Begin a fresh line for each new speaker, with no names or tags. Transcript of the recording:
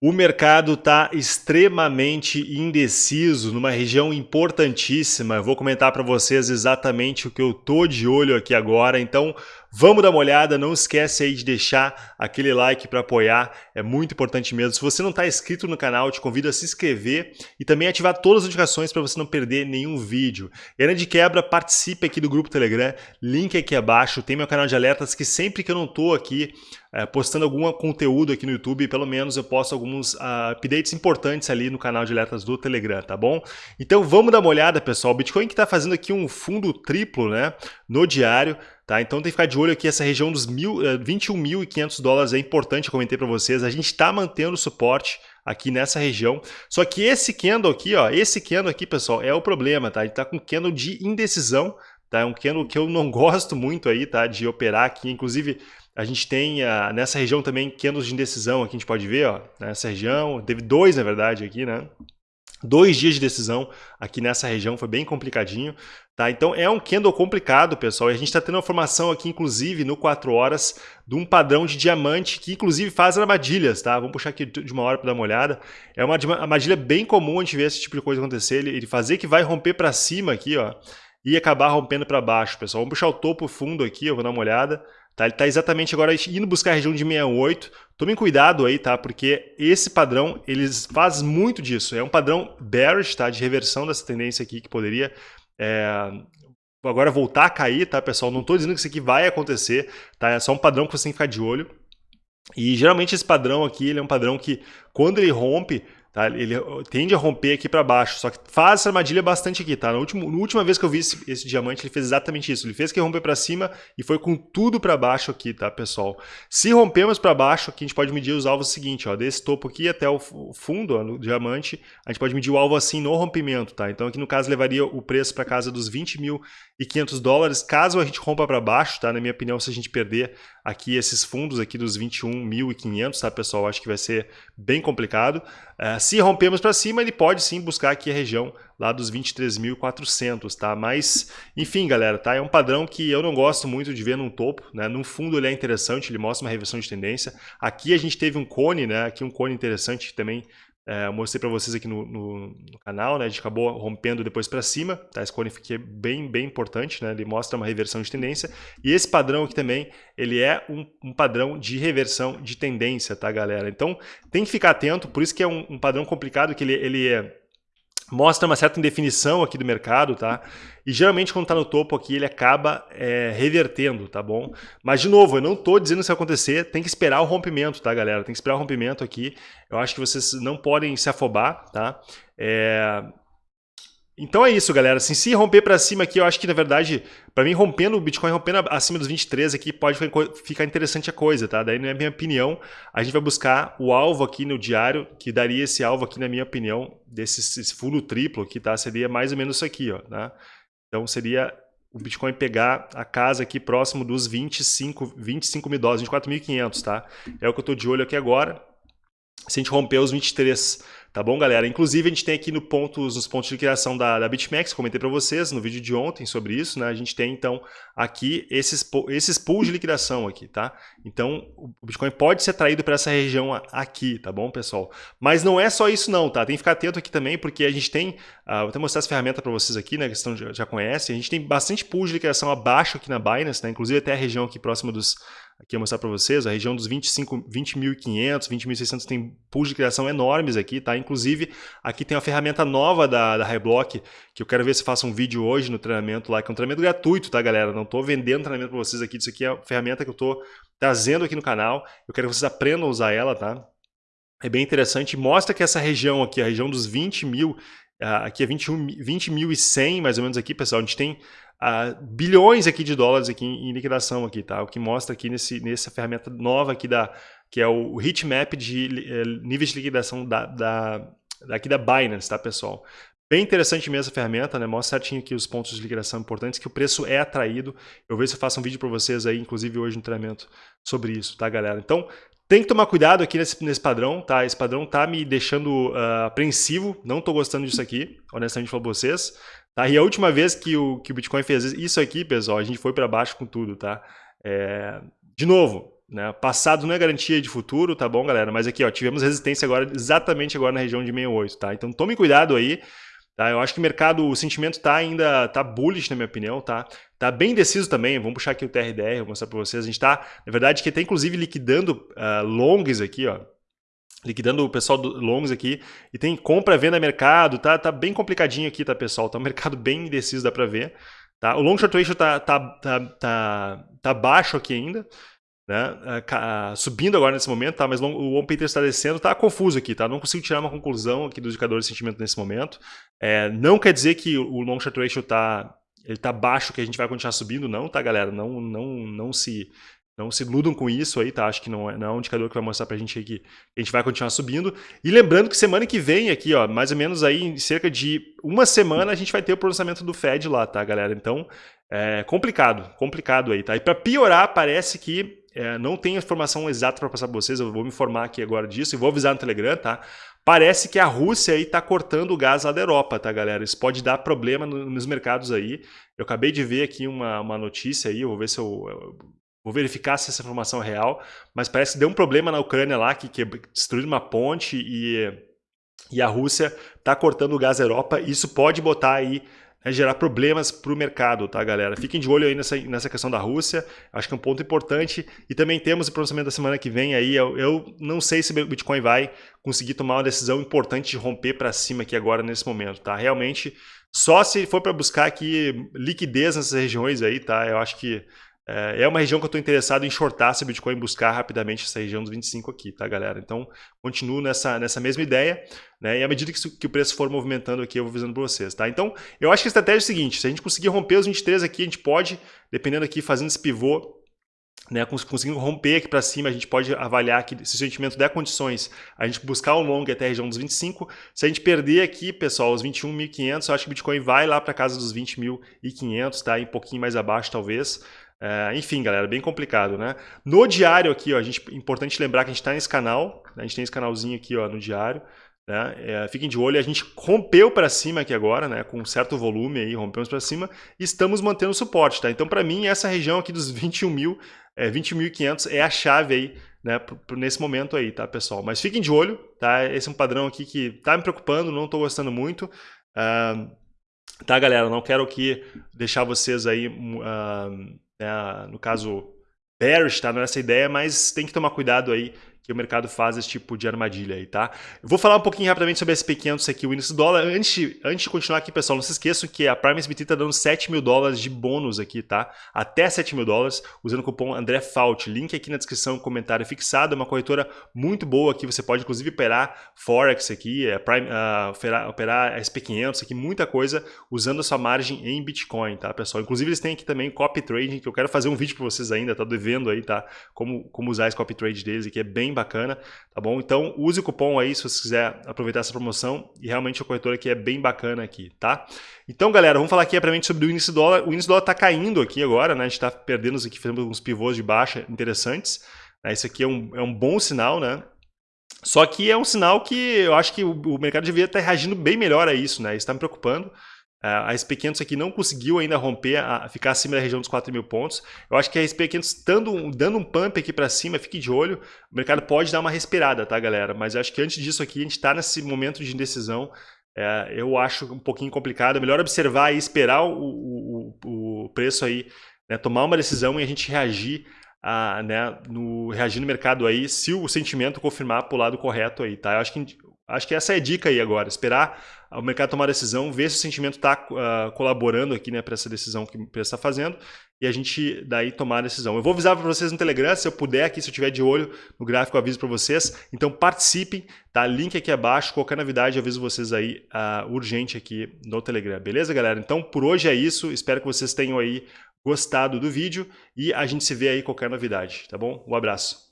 O mercado está extremamente indeciso numa região importantíssima. Eu vou comentar para vocês exatamente o que eu tô de olho aqui agora. Então, vamos dar uma olhada. Não esquece aí de deixar aquele like para apoiar. É muito importante mesmo. Se você não está inscrito no canal, te convido a se inscrever e também ativar todas as notificações para você não perder nenhum vídeo. E de quebra, participe aqui do grupo Telegram. Link aqui abaixo. Tem meu canal de alertas que sempre que eu não tô aqui é, postando algum conteúdo aqui no YouTube, pelo menos eu posto alguns uh, updates importantes ali no canal de alertas do Telegram, tá bom? Então vamos dar uma olhada, pessoal. O Bitcoin que está fazendo aqui um fundo triplo né, no diário, tá? Então tem que ficar de olho aqui, essa região dos mil, uh, eh, 21.500 dólares é importante, eu comentei para vocês. A gente está mantendo suporte aqui nessa região. Só que esse candle aqui, ó, esse candle aqui, pessoal, é o problema, tá? Ele está com candle de indecisão, tá? É um candle que eu não gosto muito aí, tá? De operar aqui, inclusive a gente tem uh, nessa região também candles de indecisão, aqui a gente pode ver, ó, nessa região, teve dois na verdade aqui, né? Dois dias de decisão aqui nessa região, foi bem complicadinho, tá? Então é um candle complicado, pessoal, e a gente está tendo uma formação aqui, inclusive, no 4 horas, de um padrão de diamante, que inclusive faz armadilhas, tá? Vamos puxar aqui de uma hora para dar uma olhada. É uma armadilha bem comum a gente ver esse tipo de coisa acontecer, ele, fazer que vai romper para cima aqui, ó, e acabar rompendo para baixo, pessoal. Vamos puxar o topo fundo aqui, eu vou dar uma olhada. Tá? Ele está exatamente agora indo buscar a região de 68. Tomem cuidado aí, tá? Porque esse padrão, eles faz muito disso. É um padrão bearish, tá? De reversão dessa tendência aqui que poderia é, agora voltar a cair, tá, pessoal? Não estou dizendo que isso aqui vai acontecer, tá? É só um padrão que você tem que ficar de olho. E geralmente esse padrão aqui, ele é um padrão que quando ele rompe, Tá? Ele tende a romper aqui para baixo, só que faz essa armadilha bastante aqui. Tá? Na, última, na última vez que eu vi esse, esse diamante, ele fez exatamente isso. Ele fez que romper para cima e foi com tudo para baixo aqui, tá, pessoal? Se rompemos para baixo, aqui a gente pode medir os alvos seguinte, ó, desse topo aqui até o fundo, ó, no diamante, a gente pode medir o alvo assim no rompimento. Tá? Então aqui no caso levaria o preço para casa dos 20.500 dólares, caso a gente rompa para baixo, tá? na minha opinião, se a gente perder aqui esses fundos aqui dos 21.500, tá, pessoal? Acho que vai ser bem complicado. Uh, se rompermos para cima, ele pode sim buscar aqui a região lá dos 23.400, tá? Mas, enfim, galera, tá? É um padrão que eu não gosto muito de ver num topo, né? No fundo ele é interessante, ele mostra uma reversão de tendência. Aqui a gente teve um cone, né? Aqui um cone interessante também é, mostrei para vocês aqui no, no, no, canal, né? A gente acabou rompendo depois para cima, tá? Esse cone aqui é bem, bem importante, né? Ele mostra uma reversão de tendência. E esse padrão aqui também, ele é um, um padrão de reversão de tendência, tá, galera? Então, tem que ficar atento, por isso que é um, um padrão complicado, que ele, ele é mostra uma certa indefinição aqui do mercado, tá? E geralmente quando está no topo aqui ele acaba é, revertendo, tá bom? Mas de novo, eu não estou dizendo isso acontecer, tem que esperar o rompimento, tá galera? Tem que esperar o rompimento aqui. Eu acho que vocês não podem se afobar, tá? É, então é isso, galera. Assim, se romper para cima aqui, eu acho que, na verdade, para mim, rompendo o Bitcoin, rompendo acima dos 23 aqui, pode ficar interessante a coisa, tá? Daí, na minha opinião, a gente vai buscar o alvo aqui no diário, que daria esse alvo aqui, na minha opinião, desse esse fulo triplo aqui, tá? Seria mais ou menos isso aqui, ó, tá? Então, seria o Bitcoin pegar a casa aqui próximo dos 25, 25 mil dólares, 24.500, tá? É o que eu estou de olho aqui agora. Se a gente romper os 23 Tá bom, galera? Inclusive, a gente tem aqui no pontos, nos pontos de criação da, da BitMEX, comentei para vocês no vídeo de ontem sobre isso, né? A gente tem, então, aqui esses, esses pools de liquidação aqui, tá? Então, o Bitcoin pode ser traído para essa região aqui, tá bom, pessoal? Mas não é só isso não, tá? Tem que ficar atento aqui também, porque a gente tem, uh, vou até mostrar essa ferramenta para vocês aqui, né? Que vocês já, conhecem. A gente tem bastante pools de liquidação abaixo aqui na Binance, né? Inclusive até a região aqui próxima dos Aqui eu mostrar para vocês, a região dos 25, 20.500, 20.600 tem pools de criação enormes aqui, tá? Inclusive, aqui tem uma ferramenta nova da, da Highblock, que eu quero ver se faço um vídeo hoje no treinamento lá, que é um treinamento gratuito, tá, galera? Não estou vendendo treinamento para vocês aqui, isso aqui é a ferramenta que eu estou trazendo aquaqui no canal. Eu quero que vocês aprendam a usar ela, tá? É bem interessante, mostra que essa região aqui, a região dos 20 mil, aqui é 21.100 20 mais ou menos aqui, pessoal, a gente tem uh, bilhões aqui de dólares aqui em, em, liquidação aqui, tá? O que mostra aqui nesse, nessa ferramenta nova aqui da que é o heatmap de eh, níveis de liquidação da, da, daqui da Binance, tá, pessoal? Bem interessante mesmo essa ferramenta, né? Mostra certinho aqui os pontos de liquidação importantes, que o preço é atraído. Eu vejo se eu faço um vídeo para vocês aí, inclusive hoje no treinamento, sobre isso, tá, galera? Então, tem que tomar cuidado aqui nesse, nesse padrão, tá? Esse padrão tá me deixando uh, apreensivo, não tô gostando disso aqui, honestamente falo pra vocês. Tá? E a última vez que o, que o Bitcoin fez isso aqui, pessoal, a gente foi para baixo com tudo, tá? É... De novo, né? Passado não é garantia de futuro, tá bom, galera? Mas aqui, ó, tivemos resistência agora, exatamente agora na região de 68, tá? Então tome cuidado aí, tá? Eu acho que o mercado, o sentimento tá ainda, tá bullish na minha opinião, tá? Tá bem indeciso também, vamos puxar aqui o TRDR, vou mostrar para vocês. A gente tá, na verdade, que tá inclusive liquidando uh, longs aqui, ó. Liquidando o pessoal do longs aqui. E tem compra, venda, mercado, tá? Tá bem complicadinho aqui, tá, pessoal? Tá um mercado bem indeciso, dá para ver. Tá? O long short ratio tá, tá, tá, tá, tá baixo aqui ainda né? subindo agora nesse momento, tá? mas o One Pater está descendo, está confuso aqui, tá? Não consigo tirar uma conclusão aqui do indicador de sentimento nesse momento. É, não quer dizer que o long short ratio está ele tá baixo, que a gente vai continuar subindo, não, tá, galera? Não, não, não se não se iludam com isso aí, tá? Acho que não é, não é um indicador que vai mostrar pra gente aí que a gente vai continuar subindo. E lembrando que semana que vem aqui, ó, mais ou menos aí em cerca de uma semana a gente vai ter o pronunciamento do Fed lá, tá, galera? Então, é complicado, complicado aí, tá? E para piorar, parece que é, não tenho informação exata para passar para vocês, eu vou me informar aqui agora disso e vou avisar no Telegram, tá? Parece que a Rússia aí está cortando o gás lá da Europa, tá, galera? Isso pode dar problema nos mercados aí. Eu acabei de ver aqui uma, uma notícia aí, eu vou ver se eu, eu Vou verificar se essa informação é real, mas parece que deu um problema na Ucrânia lá, que, que destruiu uma ponte e, e a Rússia está cortando o gás da Europa. Isso pode botar aí né, gerar problemas para o mercado, tá, galera? Fiquem de olho aí nessa, nessa questão da Rússia, acho que é um ponto importante. E também temos o pronunciamento da semana que vem aí. Eu, eu não sei se o Bitcoin vai conseguir tomar uma decisão importante de romper para cima aqui agora nesse momento, tá? Realmente, só se for para buscar aqui liquidez nessas regiões aí, tá? Eu acho que é, é uma região que eu estou interessado em shortar se o Bitcoin buscar rapidamente essa região dos 25 aqui, tá, galera? Então, continuo nessa, nessa mesma ideia, né? E à medida que, que o preço for movimentando aqui, eu vou avisando para vocês, tá? Então, eu acho que a estratégia é a seguinte, se a gente conseguir romper os 23 aqui, a gente pode, dependendo aqui, fazendo esse pivô, né, conseguindo romper aqui para cima, a gente pode avaliar que se o sentimento der condições, a gente buscar um long até a região dos 25. Se a gente perder aqui, pessoal, os 21.500, eu acho que o Bitcoin vai lá para casa dos 20.500, tá? E um pouquinho mais abaixo, talvez. É, enfim, galera, bem complicado, né? No diário aqui, ó, a gente, importante lembrar que a gente está nesse canal, né? a gente tem esse canalzinho aqui ó, no diário, né? É, fiquem de olho, a gente rompeu para cima aqui agora, né? com certo volume aí, rompemos para cima, estamos mantendo suporte, tá? Então, para mim, essa região aqui dos 21 mil, é, 20.500 é a chave aí, né, nesse momento aí, tá, pessoal? Mas fiquem de olho, tá? Esse é um padrão aqui que tá me preocupando, não estou gostando muito. Uh, tá, galera? Não quero aqui deixar vocês aí... Uh, né, no caso bearish, tá nessa ideia, mas tem que tomar cuidado aí que o mercado faz esse tipo de armadilha aí, tá? Eu vou falar um pouquinho rapidamente sobre SP500 aqui, o índice do dólar. Antes, antes de continuar aqui, pessoal, não se esqueçam que a Prime SBT está dando 7 mil dólares de bônus aqui, tá? Até 7 mil dólares, usando o cupom André Fault. Link aqui na descrição, comentário fixado. É uma corretora muito boa aqui, você pode inclusive operar Forex aqui, é Prime, uh, operar, operar SP500 aqui, muita coisa, usando a sua margem em Bitcoin, tá, pessoal? Inclusive eles têm aqui também copy trading, que eu quero fazer um vídeo para vocês ainda, tá devendo aí, tá? Como, como usar esse copy trade deles aqui, é bem bacana, tá bom? Então use o cupom aí se você quiser aproveitar essa promoção e realmente a corretora aqui é bem bacana aqui, tá? Então, galera, vamos falar aqui rapidamente sobre o índice dólar. O índice dólar está caindo aqui agora, né? A gente está perdendo aqui, fazendo uns pivôs de baixa interessantes. Né? Isso aqui é um, é um bom sinal, né? Só que é um sinal que eu acho que o, o mercado devia estar reagindo bem melhor a isso, né? Isso está me preocupando. A SP500 aqui não conseguiu ainda romper, a ficar acima da região dos 4 mil pontos. Eu acho que a SP500 dando, dando um pump aqui para cima, fique de olho, o mercado pode dar uma respirada, tá, galera? Mas eu acho que antes disso aqui, a gente está nesse momento de indecisão. É, eu acho um pouquinho complicado. É melhor observar e esperar o, o, o preço aí, né, tomar uma decisão e a gente reagir a, né, no, reagir no mercado aí se o sentimento confirmar para o lado correto aí, tá? Eu acho que Acho que essa é a dica aí agora, esperar o mercado tomar a decisão, ver se o sentimento está uh, ah, colaborando aqui né, para essa decisão que o preço está fazendo e a gente daí tomar a decisão. Eu vou avisar para vocês no Telegram, se eu puder aqui, se eu tiver de olho no gráfico, eu aviso para vocês. Então participem, tá? Link aqui abaixo, qualquer novidade eu aviso vocês aí uh, urgente aqui no Telegram. Beleza, galera? Então por hoje é isso, espero que vocês tenham aí gostado do vídeo e a gente se vê aí qualquer novidade, tá bom? Um abraço.